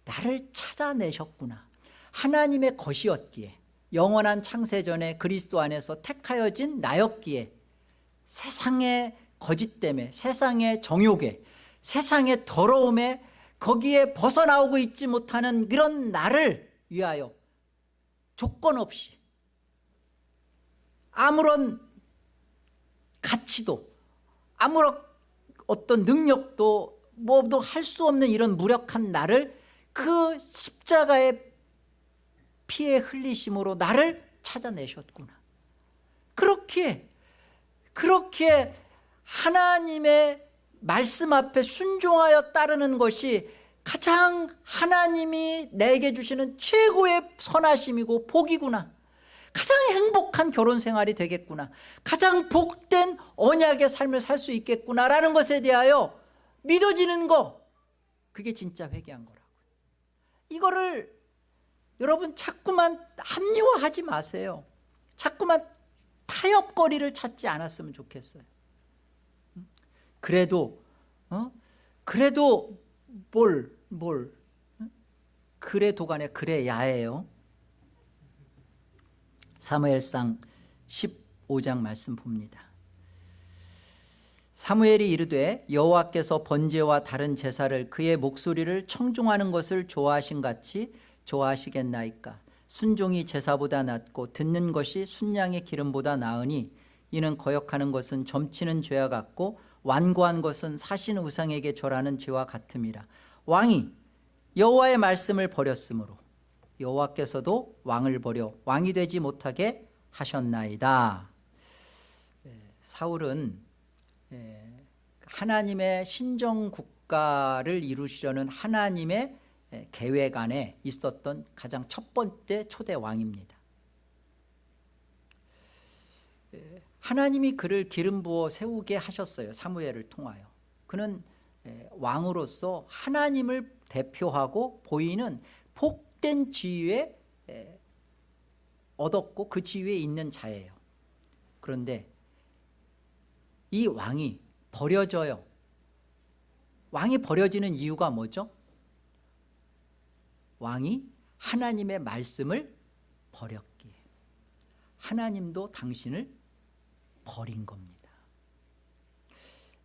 S1: 나를 찾아내셨구나 하나님의 것이었기에 영원한 창세전에 그리스도 안에서 택하여진 나였기에 세상의 거짓 때문에 세상의 정욕에 세상의 더러움에 거기에 벗어나오고 있지 못하는 그런 나를 위하여 조건 없이 아무런 가치도 아무런 어떤 능력도 뭐도 할 수 없는 이런 무력한 나를 그 십자가의 피의 흘리심으로 나를 찾아내셨구나 그렇게 그렇게 하나님의 말씀 앞에 순종하여 따르는 것이 가장 하나님이 내게 주시는 최고의 선하심이고 복이구나 가장 행복한 결혼 생활이 되겠구나 가장 복된 언약의 삶을 살 수 있겠구나라는 것에 대하여 믿어지는 거 그게 진짜 회개한 거라고 이거를 여러분 자꾸만 합리화하지 마세요 자꾸만 타협거리를 찾지 않았으면 좋겠어요 그래도 어? 그래도 뭘, 뭘 그래 도간에 그래야예요 사무엘상 15장 말씀 봅니다 사무엘이 이르되 여호와께서 번제와 다른 제사를 그의 목소리를 청중하는 것을 좋아하신 같이 좋아하시겠나이까 순종이 제사보다 낫고 듣는 것이 순양의 기름보다 나으니 이는 거역하는 것은 점치는 죄와 같고 완고한 것은 사신 우상에게 절하는 죄와 같음이라 왕이 여호와의 말씀을 버렸으므로 여호와께서도 왕을 버려 왕이 되지 못하게 하셨나이다 예, 사울은 예, 하나님의 신정국가를 이루시려는 하나님의 예, 계획 안에 있었던 가장 첫 번째 초대 왕입니다. 예, 하나님이 그를 기름 부어 세우게 하셨어요. 사무엘을 통하여. 그는 예, 왕으로서 하나님을 대표하고 보이는 복된 지위에 얻었고 그 지위에 있는 자예요. 그런데 이 왕이 버려져요. 왕이 버려지는 이유가 뭐죠? 왕이 하나님의 말씀을 버렸기에 하나님도 당신을 버린 겁니다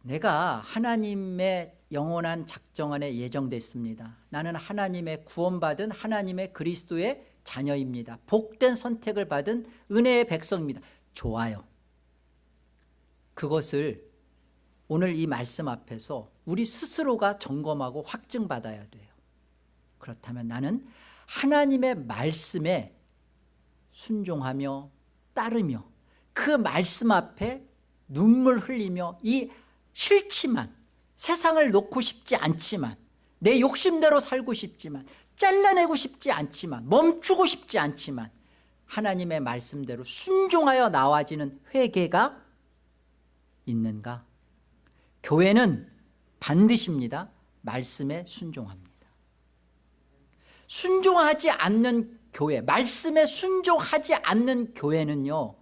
S1: 내가 하나님의 영원한 작정 안에 예정됐습니다 나는 하나님의 구원받은 하나님의 그리스도의 자녀입니다 복된 선택을 받은 은혜의 백성입니다 좋아요 그것을 오늘 이 말씀 앞에서 우리 스스로가 점검하고 확증받아야 돼요 그렇다면 나는 하나님의 말씀에 순종하며 따르며 그 말씀 앞에 눈물 흘리며 이 싫지만 세상을 놓고 싶지 않지만 내 욕심대로 살고 싶지만 잘라내고 싶지 않지만 멈추고 싶지 않지만 하나님의 말씀대로 순종하여 나와지는 회개가 있는가 교회는 반드시입니다 말씀에 순종합니다 순종하지 않는 교회 말씀에 순종하지 않는 교회는요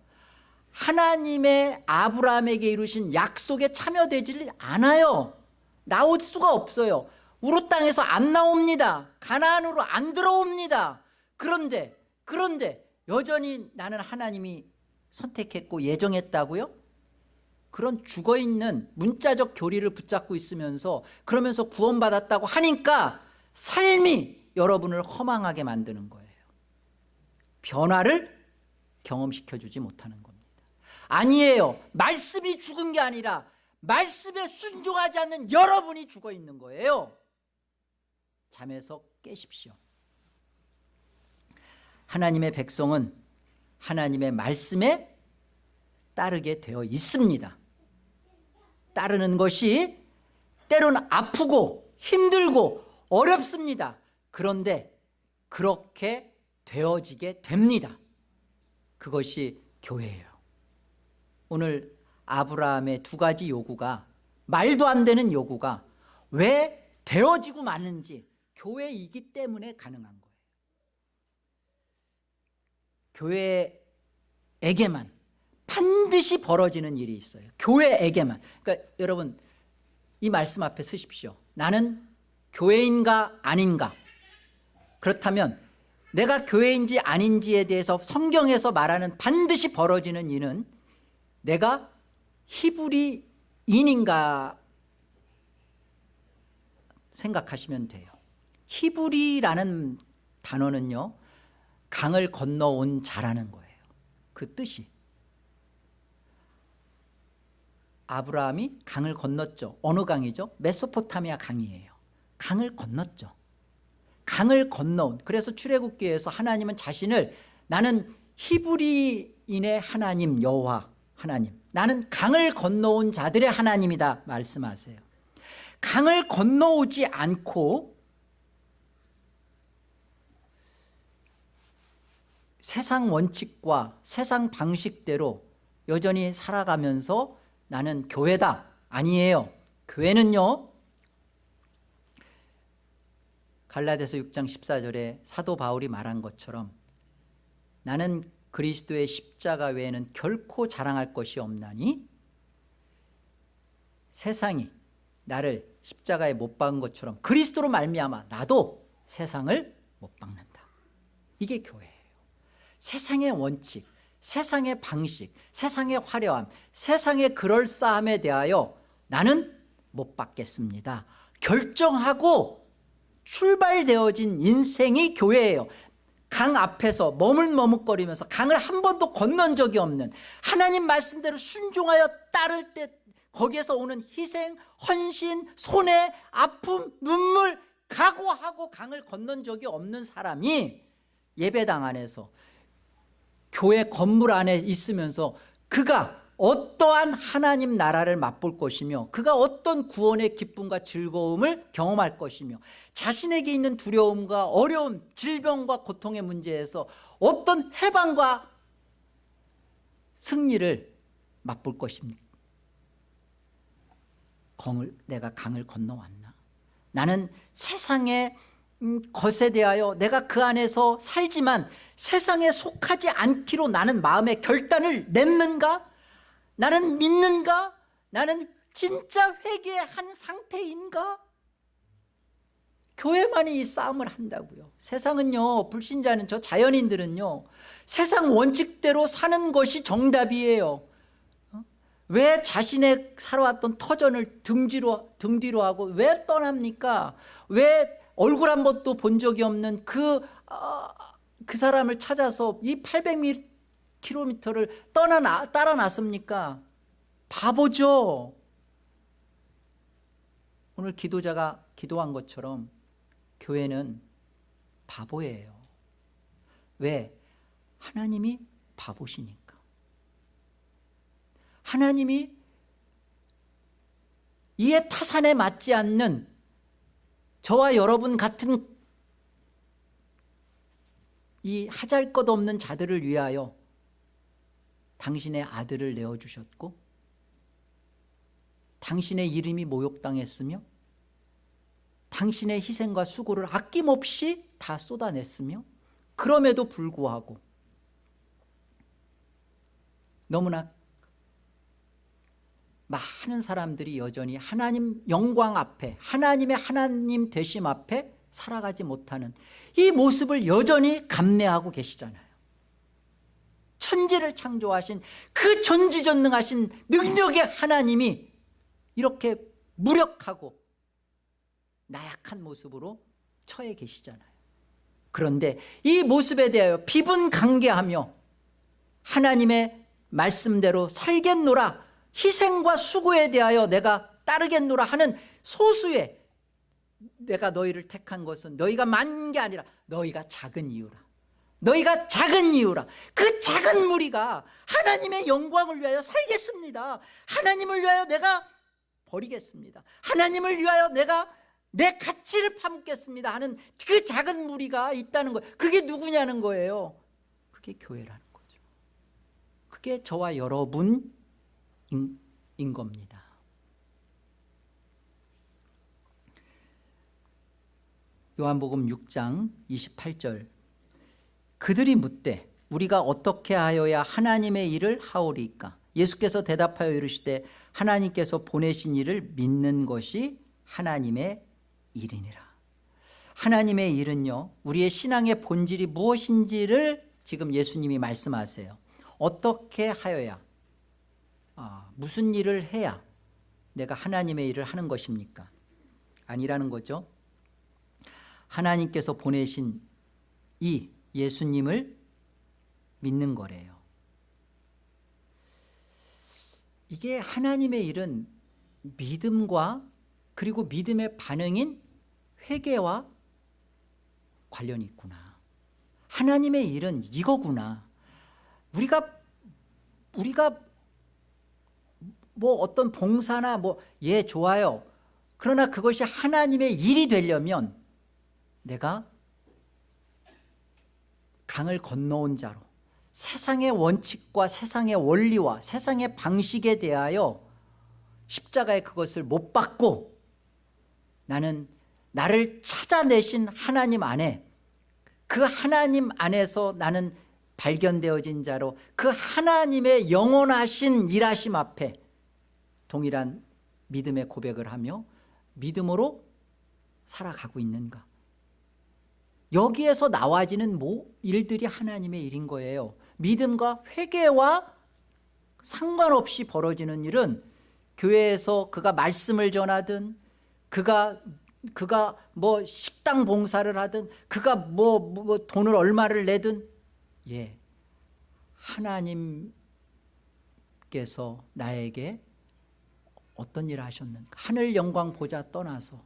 S1: 하나님의 아브라함에게 이루신 약속에 참여되지 않아요 나올 수가 없어요 우루 땅에서 안 나옵니다 가나으로안 들어옵니다 그런데 그런데 여전히 나는 하나님이 선택했고 예정했다고요? 그런 죽어있는 문자적 교리를 붙잡고 있으면서 그러면서 구원받았다고 하니까 삶이 여러분을 허망하게 만드는 거예요 변화를 경험시켜주지 못하는 겁니다 아니에요 말씀이 죽은 게 아니라 말씀에 순종하지 않는 여러분이 죽어 있는 거예요 잠에서 깨십시오 하나님의 백성은 하나님의 말씀에 따르게 되어 있습니다 따르는 것이 때로 아프고 힘들고 어렵습니다 그런데 그렇게 되어지게 됩니다 그것이 교회예요 오늘 아브라함의 두 가지 요구가 말도 안 되는 요구가 왜 되어지고 마는지 교회이기 때문에 가능한 거예요 교회에게만 반드시 벌어지는 일이 있어요 교회에게만 그러니까 여러분 이 말씀 앞에 쓰십시오 나는 교회인가 아닌가 그렇다면 내가 교회인지 아닌지에 대해서 성경에서 말하는 반드시 벌어지는 이는 내가 히브리인인가 생각하시면 돼요 히브리라는 단어는요 강을 건너온 자라는 거예요 그 뜻이 아브라함이 강을 건넜죠 어느 강이죠? 메소포타미아 강이에요 강을 건넜죠 강을 건너온 그래서 출애굽기에서 하나님은 자신을 나는 히브리인의 하나님 여호와 하나님 나는 강을 건너온 자들의 하나님이다 말씀하세요 강을 건너오지 않고 세상 원칙과 세상 방식대로 여전히 살아가면서 나는 교회다 아니에요 교회는요 갈라데서 6장 14절에 사도 바울이 말한 것처럼 나는 그리스도의 십자가 외에는 결코 자랑할 것이 없나니 세상이 나를 십자가에 못 박은 것처럼 그리스도로 말미암아 나도 세상을 못 박는다 이게 교회예요 세상의 원칙 세상의 방식 세상의 화려함 세상의 그럴싸함에 대하여 나는 못 받겠습니다 결정하고 출발되어진 인생이 교회예요 강 앞에서 머물머뭇거리면서 강을 한 번도 건넌 적이 없는 하나님 말씀대로 순종하여 따를 때 거기에서 오는 희생, 헌신, 손해, 아픔, 눈물 각오하고 강을 건넌 적이 없는 사람이 예배당 안에서 교회 건물 안에 있으면서 그가 어떠한 하나님 나라를 맛볼 것이며 그가 어떤 구원의 기쁨과 즐거움을 경험할 것이며 자신에게 있는 두려움과 어려움 질병과 고통의 문제에서 어떤 해방과 승리를 맛볼 것입니까 강을, 내가 강을 건너왔나 나는 세상의 음, 것에 대하여 내가 그 안에서 살지만 세상에 속하지 않기로 나는 마음의 결단을 냈는가 나는 믿는가? 나는 진짜 회개한 상태인가? 교회만이 이 싸움을 한다고요 세상은요 불신자는 저 자연인들은요 세상 원칙대로 사는 것이 정답이에요 어? 왜 자신의 살아왔던 터전을 등 뒤로, 등 뒤로 하고 왜 떠납니까 왜 얼굴 한 번도 본 적이 없는 그, 아, 그 사람을 찾아서 이8 0 0 m 킬로미터를 떠나 따라 나섭니까? 바보죠. 오늘 기도자가 기도한 것처럼 교회는 바보예요. 왜? 하나님이 바보시니까. 하나님이 이에 타산에 맞지 않는 저와 여러분 같은 이 하잘 것 없는 자들을 위하여 당신의 아들을 내어주셨고 당신의 이름이 모욕당했으며 당신의 희생과 수고를 아낌없이 다 쏟아냈으며 그럼에도 불구하고 너무나 많은 사람들이 여전히 하나님 영광 앞에 하나님의 하나님 되심 앞에 살아가지 못하는 이 모습을 여전히 감내하고 계시잖아요 천지를 창조하신 그 전지전능하신 능력의 하나님이 이렇게 무력하고 나약한 모습으로 처해 계시잖아요 그런데 이 모습에 대하여 비분강개하며 하나님의 말씀대로 살겠노라 희생과 수고에 대하여 내가 따르겠노라 하는 소수의 내가 너희를 택한 것은 너희가 많은 게 아니라 너희가 작은 이유라 너희가 작은 이유라 그 작은 무리가 하나님의 영광을 위하여 살겠습니다 하나님을 위하여 내가 버리겠습니다 하나님을 위하여 내가 내 가치를 파묻겠습니다 하는 그 작은 무리가 있다는 거예요 그게 누구냐는 거예요 그게 교회라는 거죠 그게 저와 여러분인 인 겁니다 요한복음 6장 28절 그들이 묻되 우리가 어떻게 하여야 하나님의 일을 하오리까 예수께서 대답하여 이르시되 하나님께서 보내신 일을 믿는 것이 하나님의 일이니라 하나님의 일은요 우리의 신앙의 본질이 무엇인지를 지금 예수님이 말씀하세요 어떻게 하여야 아, 무슨 일을 해야 내가 하나님의 일을 하는 것입니까 아니라는 거죠 하나님께서 보내신 이 예수님을 믿는 거래요. 이게 하나님의 일은 믿음과 그리고 믿음의 반응인 회개와 관련이 있구나. 하나님의 일은 이거구나. 우리가 우리가 뭐 어떤 봉사나 뭐예 좋아요. 그러나 그것이 하나님의 일이 되려면 내가 강을 건너온 자로 세상의 원칙과 세상의 원리와 세상의 방식에 대하여 십자가의 그것을 못 받고 나는 나를 찾아내신 하나님 안에 그 하나님 안에서 나는 발견되어진 자로 그 하나님의 영원하신 일하심 앞에 동일한 믿음의 고백을 하며 믿음으로 살아가고 있는가 여기에서 나와지는 뭐 일들이 하나님의 일인 거예요 믿음과 회개와 상관없이 벌어지는 일은 교회에서 그가 말씀을 전하든 그가 그가 뭐 식당 봉사를 하든 그가 뭐, 뭐 돈을 얼마를 내든 예 하나님께서 나에게 어떤 일을 하셨는가 하늘 영광 보자 떠나서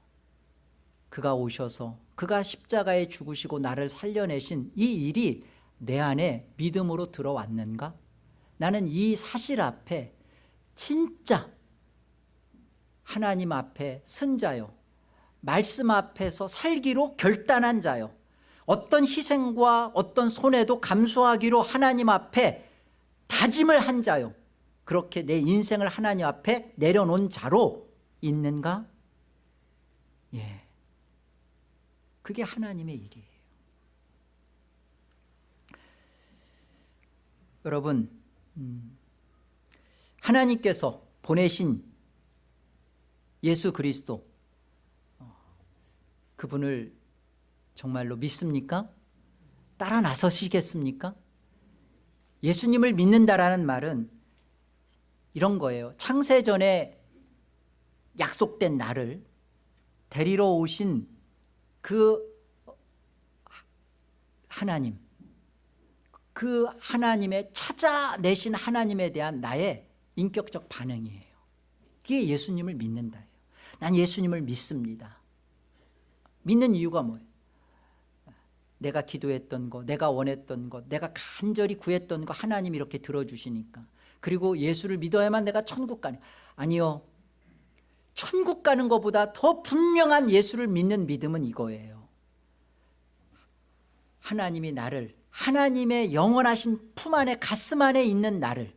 S1: 그가 오셔서 그가 십자가에 죽으시고 나를 살려내신 이 일이 내 안에 믿음으로 들어왔는가? 나는 이 사실 앞에 진짜 하나님 앞에 승자요 말씀 앞에서 살기로 결단한 자요 어떤 희생과 어떤 손해도 감수하기로 하나님 앞에 다짐을 한 자요 그렇게 내 인생을 하나님 앞에 내려놓은 자로 있는가? 예. 그게 하나님의 일이에요 여러분 음, 하나님께서 보내신 예수 그리스도 어, 그분을 정말로 믿습니까? 따라 나서시겠습니까? 예수님을 믿는다라는 말은 이런 거예요 창세전에 약속된 날을 데리러 오신 그 하나님 그 하나님의 찾아내신 하나님에 대한 나의 인격적 반응이에요 그게 예수님을 믿는다예요 난 예수님을 믿습니다 믿는 이유가 뭐예요 내가 기도했던 거 내가 원했던 것 내가 간절히 구했던 거 하나님 이렇게 들어주시니까 그리고 예수를 믿어야만 내가 천국 가니 아니요 천국 가는 것보다 더 분명한 예수를 믿는 믿음은 이거예요 하나님이 나를 하나님의 영원하신 품 안에 가슴 안에 있는 나를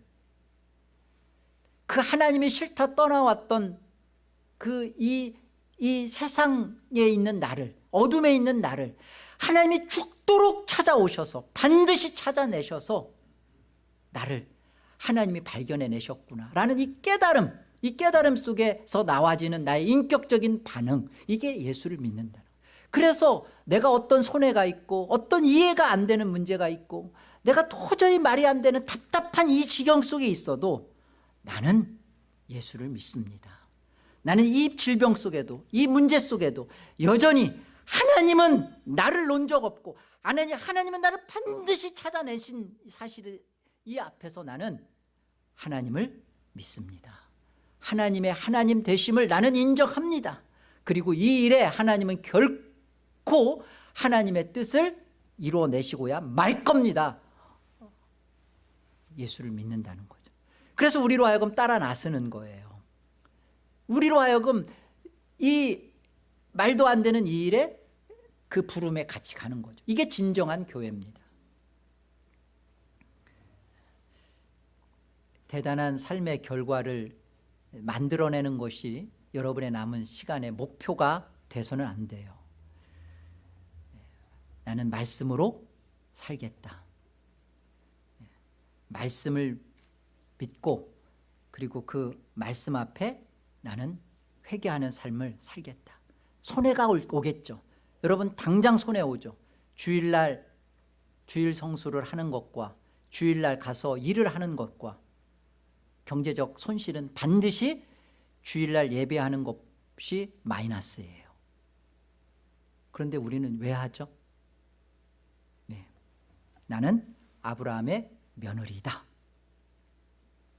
S1: 그 하나님이 싫다 떠나왔던 그 이 이 세상에 있는 나를 어둠에 있는 나를 하나님이 죽도록 찾아오셔서 반드시 찾아내셔서 나를 하나님이 발견해내셨구나 라는 이 깨달음 이 깨달음 속에서 나와지는 나의 인격적인 반응 이게 예수를 믿는다 그래서 내가 어떤 손해가 있고 어떤 이해가 안 되는 문제가 있고 내가 도저히 말이 안 되는 답답한 이 지경 속에 있어도 나는 예수를 믿습니다 나는 이 질병 속에도 이 문제 속에도 여전히 하나님은 나를 논 적 없고 하나님, 하나님은 나를 반드시 찾아내신 사실이 앞에서 나는 하나님을 믿습니다 하나님의 하나님 되심을 나는 인정합니다 그리고 이 일에 하나님은 결코 하나님의 뜻을 이루어내시고야 말 겁니다 예수를 믿는다는 거죠 그래서 우리로 하여금 따라 나서는 거예요 우리로 하여금 이 말도 안 되는 이 일에 그 부름에 같이 가는 거죠 이게 진정한 교회입니다 대단한 삶의 결과를 만들어내는 것이 여러분의 남은 시간의 목표가 돼서는 안 돼요 나는 말씀으로 살겠다 말씀을 믿고 그리고 그 말씀 앞에 나는 회개하는 삶을 살겠다 손해가 오겠죠 여러분 당장 손해 오죠 주일날 주일 성수를 하는 것과 주일날 가서 일을 하는 것과 경제적 손실은 반드시 주일날 예배하는 것이 마이너스예요 그런데 우리는 왜 하죠? 네. 나는 아브라함의 며느리다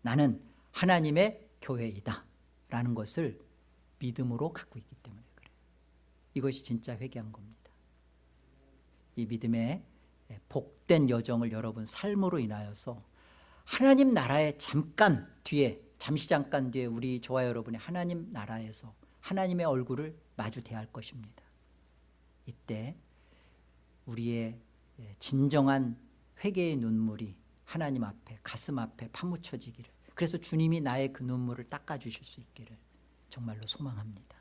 S1: 나는 하나님의 교회이다 라는 것을 믿음으로 갖고 있기 때문에 그래요 이것이 진짜 회개한 겁니다 이 믿음의 복된 여정을 여러분 삶으로 인하여서 하나님 나라에 잠깐 뒤에 잠시 잠깐 뒤에 우리 저와 여러분이 하나님 나라에서 하나님의 얼굴을 마주 대할 것입니다 이때 우리의 진정한 회개의 눈물이 하나님 앞에 가슴 앞에 파묻혀지기를 그래서 주님이 나의 그 눈물을 닦아주실 수 있기를 정말로 소망합니다